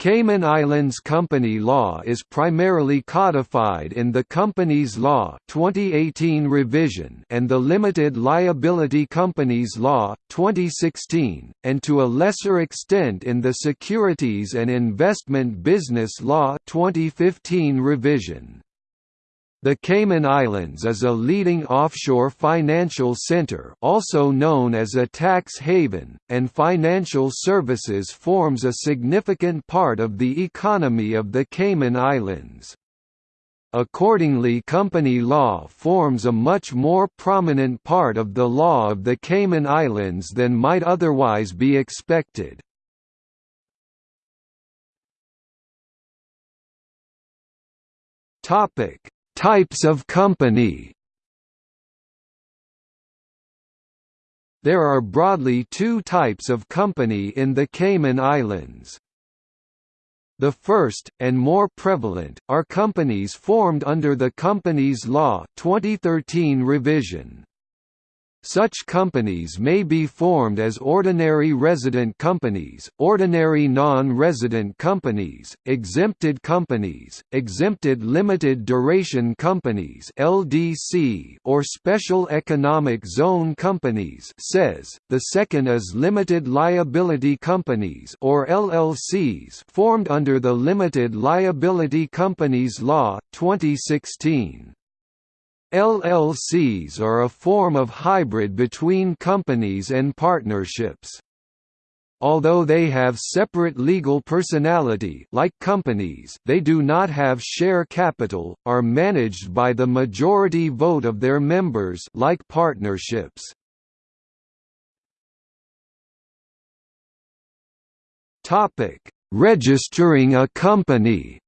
Cayman Islands company law is primarily codified in the Companies Law 2018 revision and the Limited Liability Companies Law 2016 and to a lesser extent in the Securities and Investment Business Law 2015 revision. The Cayman Islands is a leading offshore financial center also known as a tax haven, and financial services forms a significant part of the economy of the Cayman Islands. Accordingly company law forms a much more prominent part of the law of the Cayman Islands than might otherwise be expected. Topic Types of company There are broadly two types of company in the Cayman Islands. The first, and more prevalent, are companies formed under the Companies Law 2013 revision. Such companies may be formed as ordinary resident companies, ordinary non-resident companies, exempted companies, exempted limited duration companies (LDC) or special economic zone companies (SEZ). The second is limited liability companies or LLCs formed under the Limited Liability Companies Law 2016. LLCs are a form of hybrid between companies and partnerships. Although they have separate legal personality like companies they do not have share capital, are managed by the majority vote of their members like partnerships. Registering a company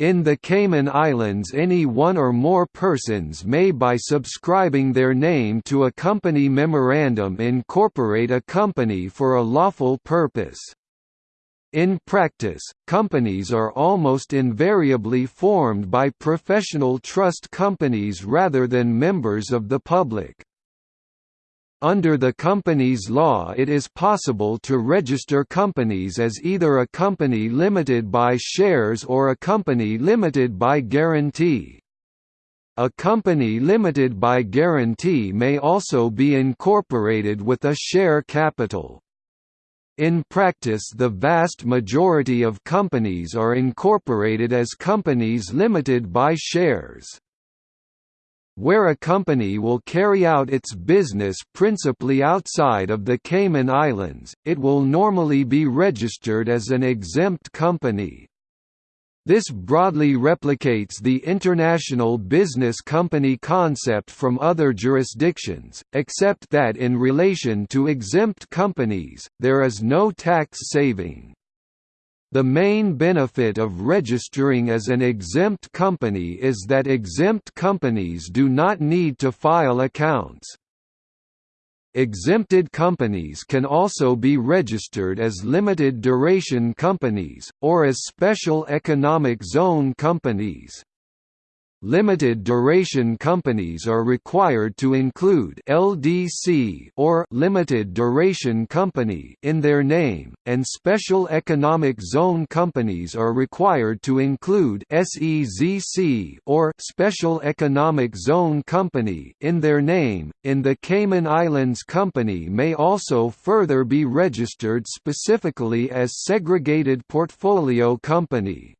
In the Cayman Islands any one or more persons may by subscribing their name to a company memorandum incorporate a company for a lawful purpose. In practice, companies are almost invariably formed by professional trust companies rather than members of the public. Under the company's law it is possible to register companies as either a company limited by shares or a company limited by guarantee. A company limited by guarantee may also be incorporated with a share capital. In practice the vast majority of companies are incorporated as companies limited by shares where a company will carry out its business principally outside of the Cayman Islands, it will normally be registered as an exempt company. This broadly replicates the international business company concept from other jurisdictions, except that in relation to exempt companies, there is no tax saving. The main benefit of registering as an exempt company is that exempt companies do not need to file accounts. Exempted companies can also be registered as limited duration companies, or as special economic zone companies. Limited duration companies are required to include LDC or limited duration company in their name, and special economic zone companies are required to include SEZC or special economic zone company in their name. In the Cayman Islands company may also further be registered specifically as segregated portfolio company.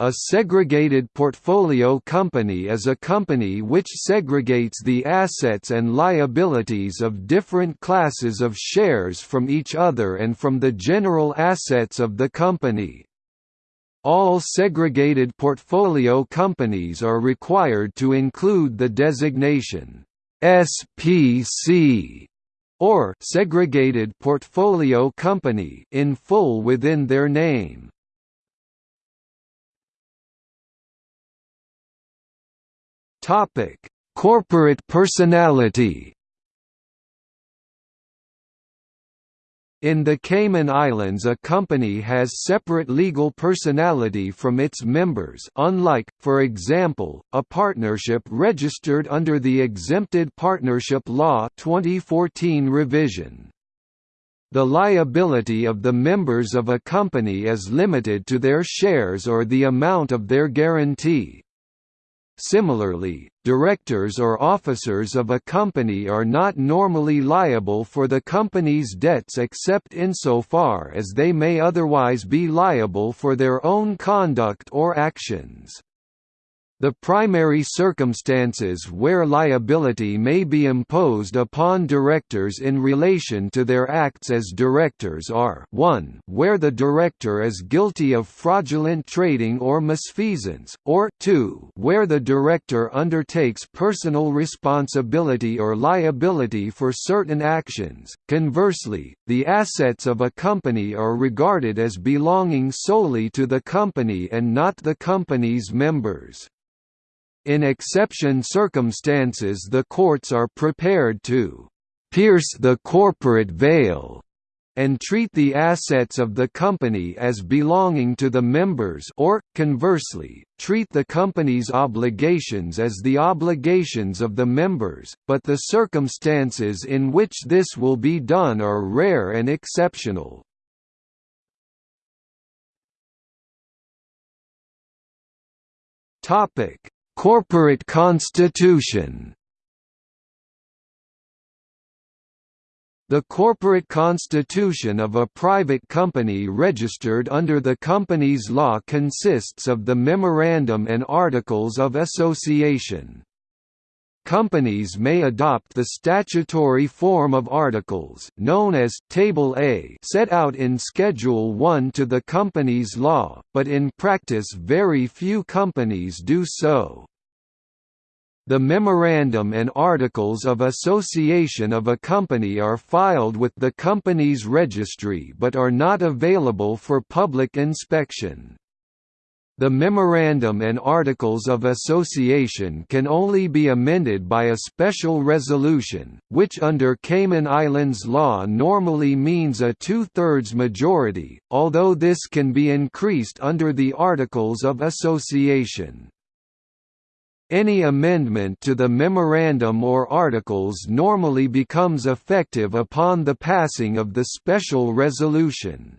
A segregated portfolio company is a company which segregates the assets and liabilities of different classes of shares from each other and from the general assets of the company. All segregated portfolio companies are required to include the designation SPC or segregated portfolio company in full within their name. Topic: Corporate personality. In the Cayman Islands a company has separate legal personality from its members unlike, for example, a partnership registered under the Exempted Partnership Law 2014 revision. The liability of the members of a company is limited to their shares or the amount of their guarantee. Similarly, directors or officers of a company are not normally liable for the company's debts except insofar as they may otherwise be liable for their own conduct or actions. The primary circumstances where liability may be imposed upon directors in relation to their acts as directors are 1 where the director is guilty of fraudulent trading or misfeasance, or 2 where the director undertakes personal responsibility or liability for certain actions. Conversely, the assets of a company are regarded as belonging solely to the company and not the company's members. In exception circumstances the courts are prepared to «pierce the corporate veil» and treat the assets of the company as belonging to the members or, conversely, treat the company's obligations as the obligations of the members, but the circumstances in which this will be done are rare and exceptional. Corporate constitution The corporate constitution of a private company registered under the company's law consists of the Memorandum and Articles of Association. Companies may adopt the statutory form of articles known as Table A set out in Schedule 1 to the company's law, but in practice very few companies do so. The Memorandum and Articles of Association of a company are filed with the company's registry but are not available for public inspection. The Memorandum and Articles of Association can only be amended by a special resolution, which under Cayman Islands law normally means a two-thirds majority, although this can be increased under the Articles of Association. Any amendment to the memorandum or articles normally becomes effective upon the passing of the special resolution.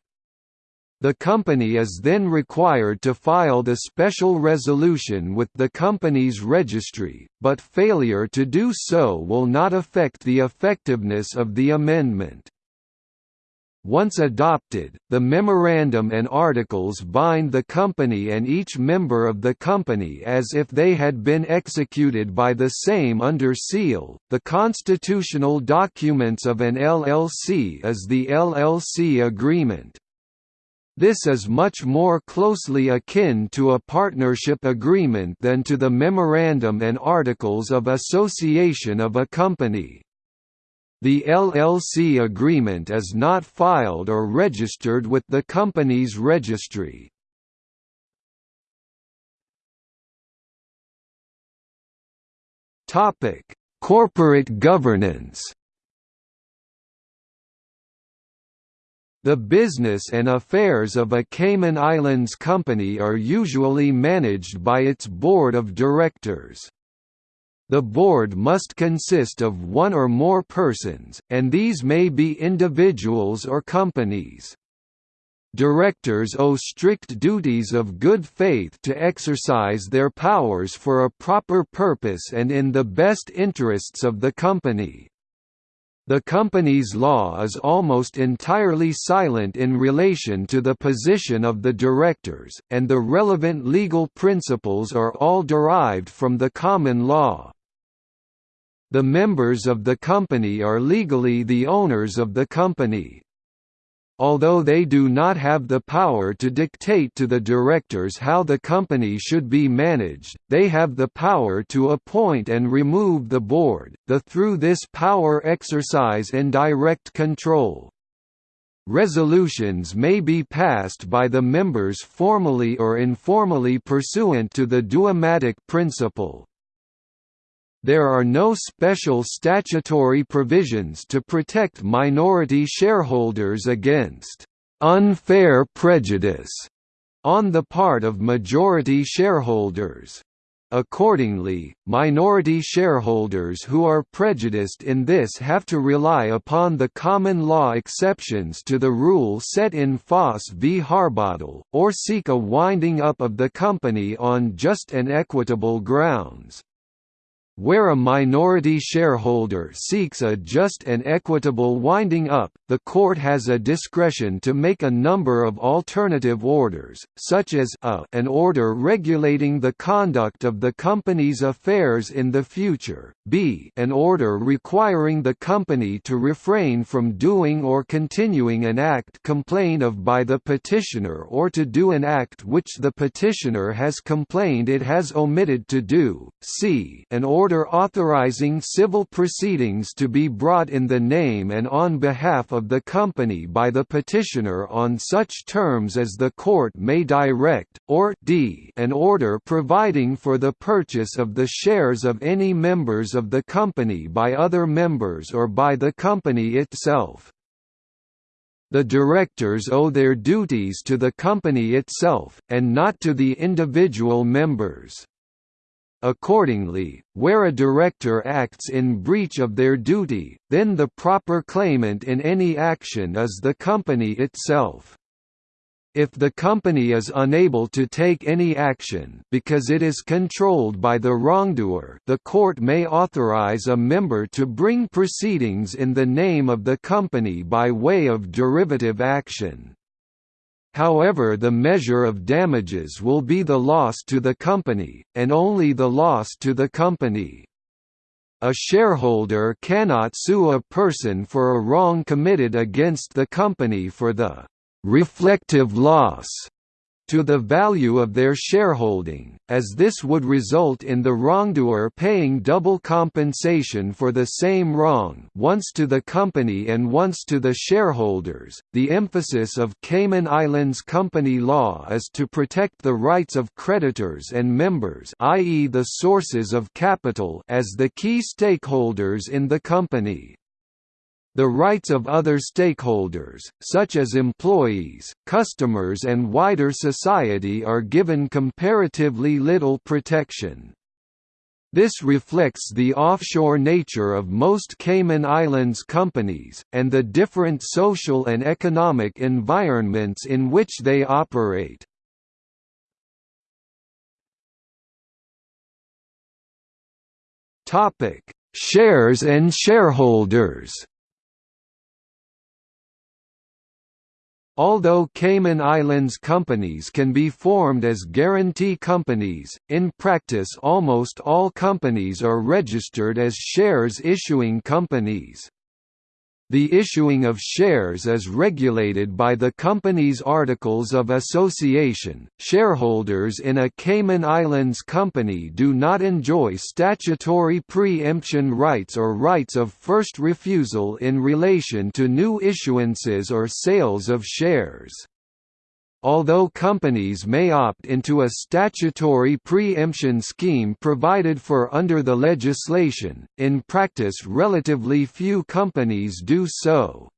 The company is then required to file the special resolution with the company's registry, but failure to do so will not affect the effectiveness of the amendment. Once adopted, the memorandum and articles bind the company and each member of the company as if they had been executed by the same under seal. The constitutional documents of an LLC is the LLC agreement. This is much more closely akin to a partnership agreement than to the Memorandum and Articles of Association of a company. The LLC agreement is not filed or registered with the company's registry. Corporate governance The business and affairs of a Cayman Islands company are usually managed by its board of directors. The board must consist of one or more persons, and these may be individuals or companies. Directors owe strict duties of good faith to exercise their powers for a proper purpose and in the best interests of the company. The company's law is almost entirely silent in relation to the position of the directors, and the relevant legal principles are all derived from the common law. The members of the company are legally the owners of the company. Although they do not have the power to dictate to the directors how the company should be managed, they have the power to appoint and remove the board, the through this power exercise indirect control. Resolutions may be passed by the members formally or informally pursuant to the duomatic principle. There are no special statutory provisions to protect minority shareholders against unfair prejudice on the part of majority shareholders. Accordingly, minority shareholders who are prejudiced in this have to rely upon the common law exceptions to the rule set in Foss v Harbottle, or seek a winding up of the company on just and equitable grounds. Where a minority shareholder seeks a just and equitable winding up, the court has a discretion to make a number of alternative orders, such as a an order regulating the conduct of the company's affairs in the future, b an order requiring the company to refrain from doing or continuing an act complained of by the petitioner or to do an act which the petitioner has complained it has omitted to do, c an order order authorizing civil proceedings to be brought in the name and on behalf of the company by the petitioner on such terms as the court may direct, or d an order providing for the purchase of the shares of any members of the company by other members or by the company itself. The directors owe their duties to the company itself, and not to the individual members. Accordingly, where a director acts in breach of their duty, then the proper claimant in any action is the company itself. If the company is unable to take any action because it is controlled by the wrongdoer the court may authorize a member to bring proceedings in the name of the company by way of derivative action. However the measure of damages will be the loss to the company, and only the loss to the company. A shareholder cannot sue a person for a wrong committed against the company for the «reflective loss» to the value of their shareholding, as this would result in the wrongdoer paying double compensation for the same wrong once to the company and once to the shareholders. The emphasis of Cayman Islands company law is to protect the rights of creditors and members i.e. the sources of capital as the key stakeholders in the company. The rights of other stakeholders, such as employees, customers and wider society are given comparatively little protection. This reflects the offshore nature of most Cayman Islands companies, and the different social and economic environments in which they operate. Shares and shareholders Although Cayman Islands companies can be formed as guarantee companies, in practice almost all companies are registered as shares issuing companies. The issuing of shares is regulated by the company's Articles of Association. Shareholders in a Cayman Islands company do not enjoy statutory pre-emption rights or rights of first refusal in relation to new issuances or sales of shares. Although companies may opt into a statutory pre-emption scheme provided for under the legislation, in practice relatively few companies do so.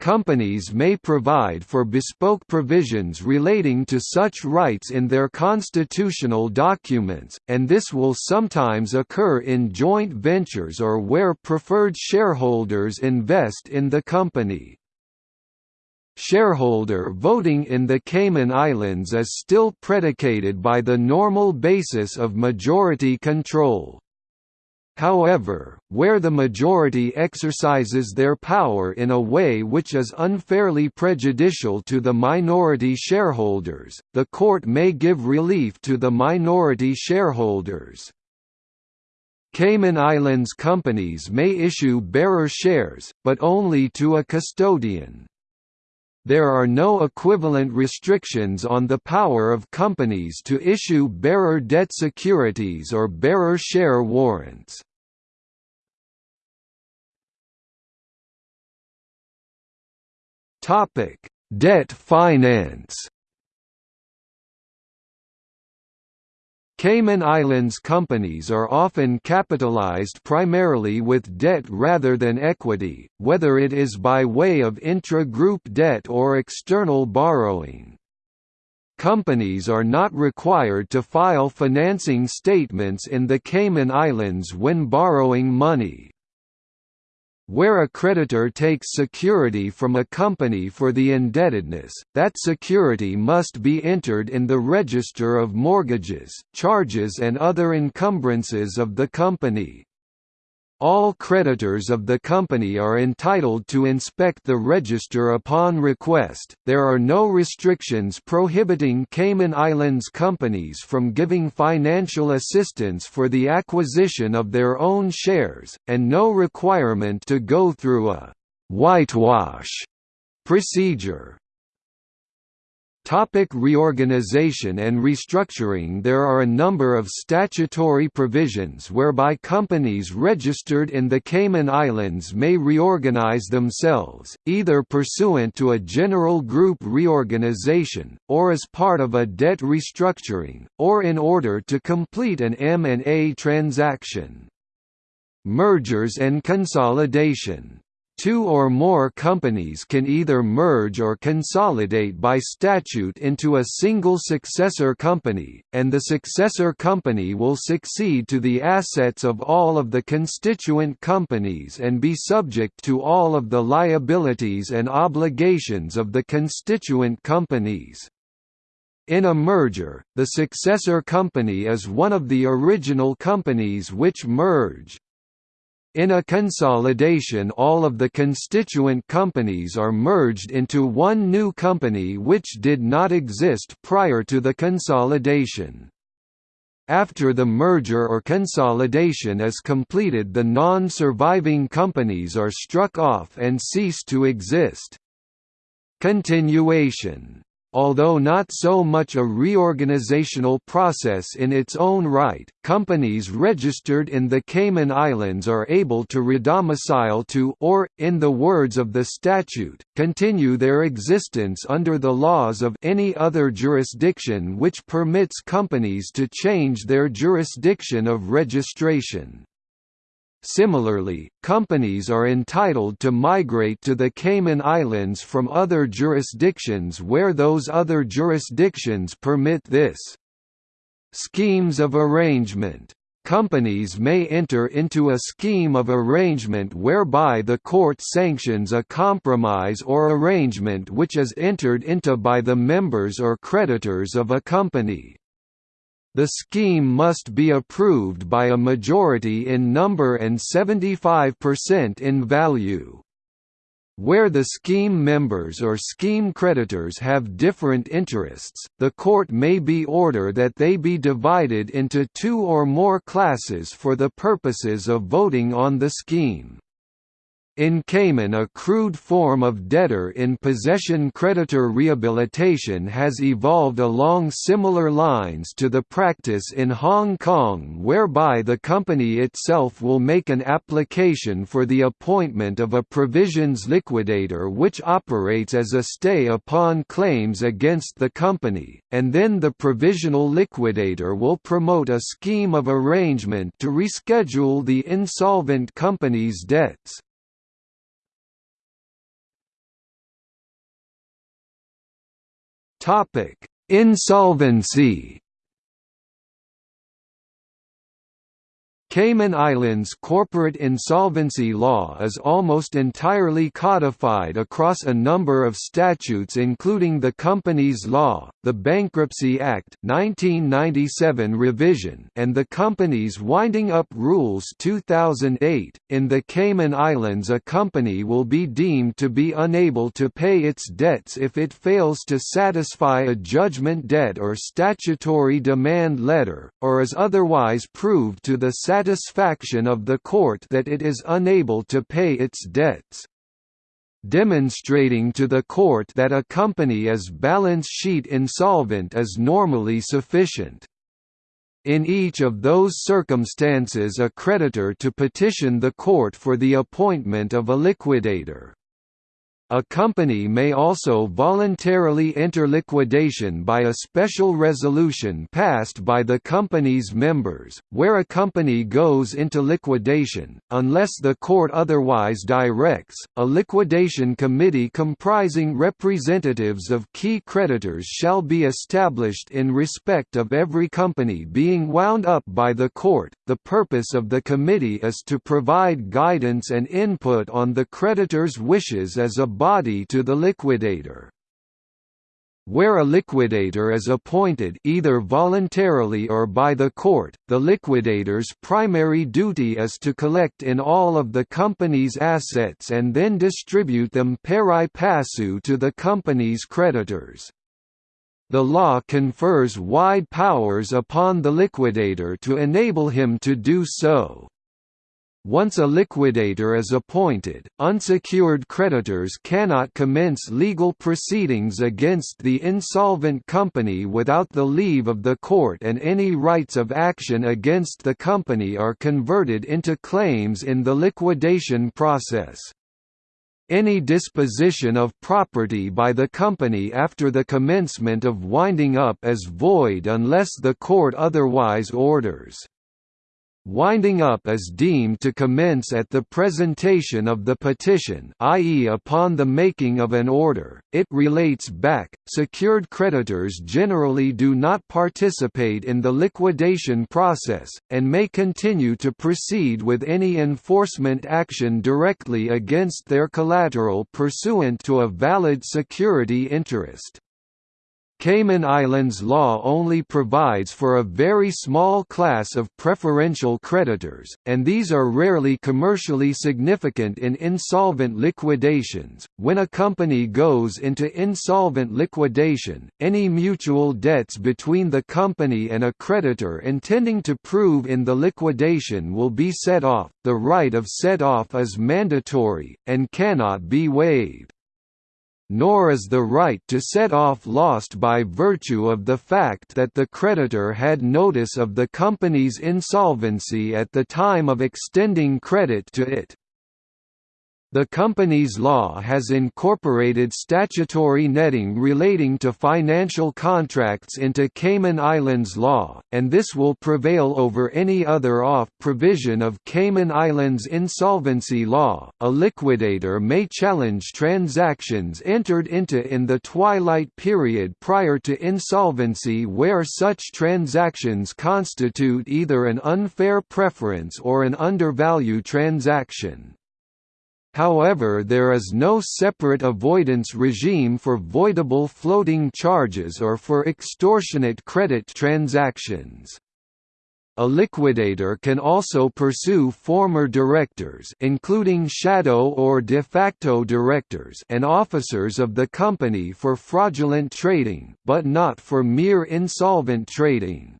Companies may provide for bespoke provisions relating to such rights in their constitutional documents, and this will sometimes occur in joint ventures or where preferred shareholders invest in the company. Shareholder voting in the Cayman Islands is still predicated by the normal basis of majority control. However, where the majority exercises their power in a way which is unfairly prejudicial to the minority shareholders, the court may give relief to the minority shareholders. Cayman Islands companies may issue bearer shares, but only to a custodian. There are no equivalent restrictions on the power of companies to issue bearer debt securities or bearer share warrants. Debt finance Cayman Islands companies are often capitalized primarily with debt rather than equity, whether it is by way of intra-group debt or external borrowing. companies are not required to file financing statements in the Cayman Islands when borrowing money. Where a creditor takes security from a company for the indebtedness, that security must be entered in the register of mortgages, charges and other encumbrances of the company. All creditors of the company are entitled to inspect the register upon request. There are no restrictions prohibiting Cayman Islands companies from giving financial assistance for the acquisition of their own shares, and no requirement to go through a whitewash procedure. Topic reorganization and restructuring There are a number of statutory provisions whereby companies registered in the Cayman Islands may reorganize themselves, either pursuant to a general group reorganization, or as part of a debt restructuring, or in order to complete an M&A transaction. Mergers and consolidation Two or more companies can either merge or consolidate by statute into a single successor company, and the successor company will succeed to the assets of all of the constituent companies and be subject to all of the liabilities and obligations of the constituent companies. In a merger, the successor company is one of the original companies which merge. In a consolidation all of the constituent companies are merged into one new company which did not exist prior to the consolidation. After the merger or consolidation is completed the non-surviving companies are struck off and cease to exist. Continuation Although not so much a reorganizational process in its own right, companies registered in the Cayman Islands are able to redomicile to or, in the words of the statute, continue their existence under the laws of any other jurisdiction which permits companies to change their jurisdiction of registration. Similarly, companies are entitled to migrate to the Cayman Islands from other jurisdictions where those other jurisdictions permit this. Schemes of arrangement Companies may enter into a scheme of arrangement whereby the court sanctions a compromise or arrangement which is entered into by the members or creditors of a company. The scheme must be approved by a majority in number and 75% in value. Where the scheme members or scheme creditors have different interests, the court may be order that they be divided into two or more classes for the purposes of voting on the scheme. In Cayman a crude form of debtor-in-possession creditor rehabilitation has evolved along similar lines to the practice in Hong Kong whereby the company itself will make an application for the appointment of a provisions liquidator which operates as a stay upon claims against the company, and then the provisional liquidator will promote a scheme of arrangement to reschedule the insolvent company's debts. Topic: Insolvency Cayman Islands corporate insolvency law is almost entirely codified across a number of statutes including the Companies Law, the Bankruptcy Act 1997 revision and the Companies Winding Up Rules 2008. In the Cayman Islands a company will be deemed to be unable to pay its debts if it fails to satisfy a judgment debt or statutory demand letter, or is otherwise proved to the satisfaction of the court that it is unable to pay its debts. Demonstrating to the court that a company is balance sheet insolvent is normally sufficient. In each of those circumstances a creditor to petition the court for the appointment of a liquidator. A company may also voluntarily enter liquidation by a special resolution passed by the company's members, where a company goes into liquidation, unless the court otherwise directs. A liquidation committee comprising representatives of key creditors shall be established in respect of every company being wound up by the court. The purpose of the committee is to provide guidance and input on the creditor's wishes as a body to the liquidator. Where a liquidator is appointed either voluntarily or by the court, the liquidator's primary duty is to collect in all of the company's assets and then distribute them pari passu to the company's creditors. The law confers wide powers upon the liquidator to enable him to do so. Once a liquidator is appointed, unsecured creditors cannot commence legal proceedings against the insolvent company without the leave of the court and any rights of action against the company are converted into claims in the liquidation process. Any disposition of property by the company after the commencement of winding up is void unless the court otherwise orders. Winding up is deemed to commence at the presentation of the petition i.e. upon the making of an order, it relates back. Secured creditors generally do not participate in the liquidation process, and may continue to proceed with any enforcement action directly against their collateral pursuant to a valid security interest. Cayman Islands law only provides for a very small class of preferential creditors, and these are rarely commercially significant in insolvent liquidations. When a company goes into insolvent liquidation, any mutual debts between the company and a creditor intending to prove in the liquidation will be set off. The right of set off is mandatory, and cannot be waived nor is the right to set off lost by virtue of the fact that the creditor had notice of the company's insolvency at the time of extending credit to it. The company's law has incorporated statutory netting relating to financial contracts into Cayman Islands law, and this will prevail over any other off provision of Cayman Islands insolvency law. A liquidator may challenge transactions entered into in the twilight period prior to insolvency where such transactions constitute either an unfair preference or an undervalue transaction. However there is no separate avoidance regime for voidable floating charges or for extortionate credit transactions. A liquidator can also pursue former directors including shadow or de facto directors and officers of the company for fraudulent trading, but not for mere insolvent trading.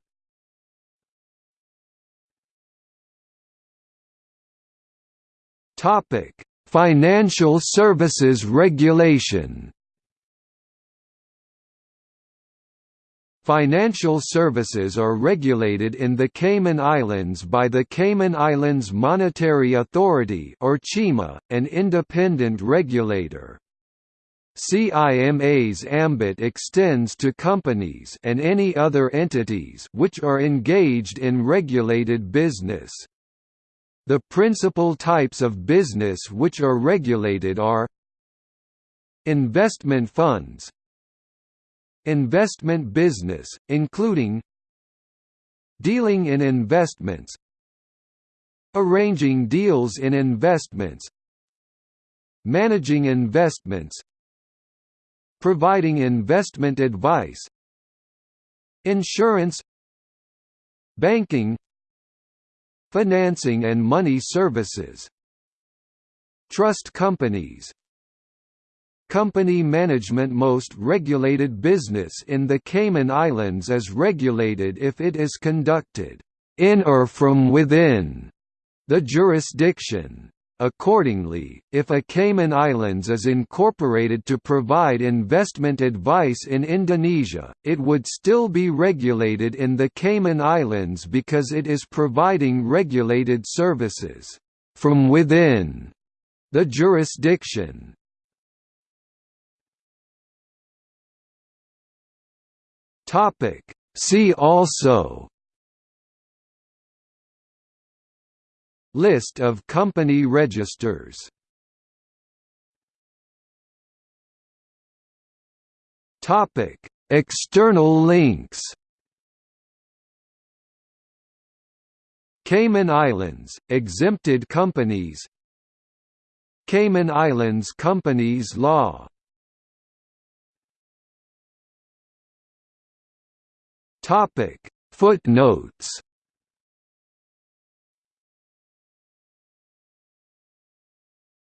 Topic: Financial Services Regulation Financial services are regulated in the Cayman Islands by the Cayman Islands Monetary Authority or CIMA, an independent regulator. CIMA's ambit extends to companies and any other entities which are engaged in regulated business. The principal types of business which are regulated are Investment funds Investment business, including Dealing in investments Arranging deals in investments Managing investments Providing investment advice Insurance Banking Financing and money services Trust companies Company management Most regulated business in the Cayman Islands is regulated if it is conducted in or from within the jurisdiction. Accordingly, if a Cayman Islands is incorporated to provide investment advice in Indonesia, it would still be regulated in the Cayman Islands because it is providing regulated services from within the jurisdiction. See also List of company registers Topic: External links. Cayman Islands exempted companies. Cayman Islands Companies Law. Topic: Footnotes